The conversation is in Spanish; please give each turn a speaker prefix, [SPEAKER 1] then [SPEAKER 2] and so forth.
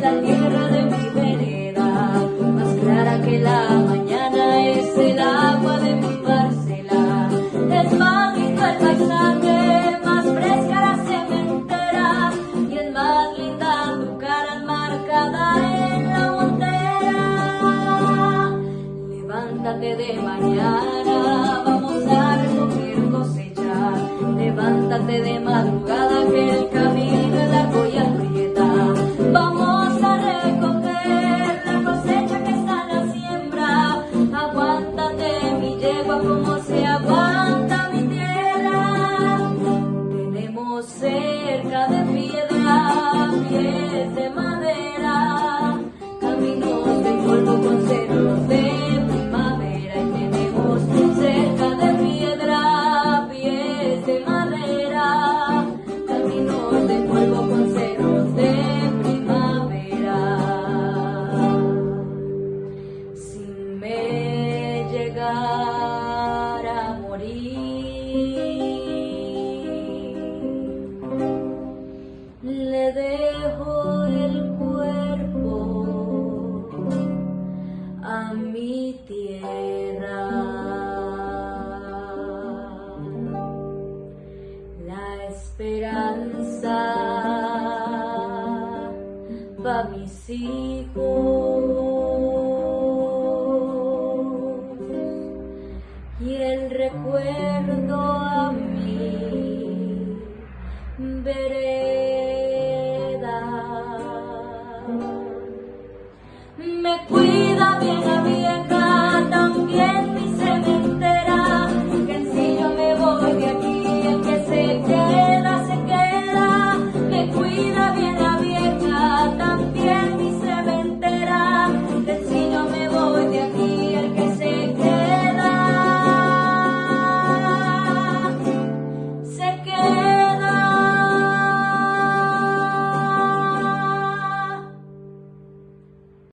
[SPEAKER 1] la tierra de mi vereda, más clara que la mañana es el agua de mi parcela. Es mágico el paisaje, más fresca la cementera, y es más linda tu cara enmarcada en la montera. Levántate de mañana, vamos a recoger cosecha, levántate de madrugada. Se aguanta mi tierra. Tenemos cerca de piedra pies de madera, caminos de polvo con cerros de primavera y tenemos cerca de piedra pies de madera, caminos de polvo con cerros de primavera. Si me morir, le dejo el cuerpo a mi tierra. La esperanza va a mis hijos y el recuerdo a mí. Veré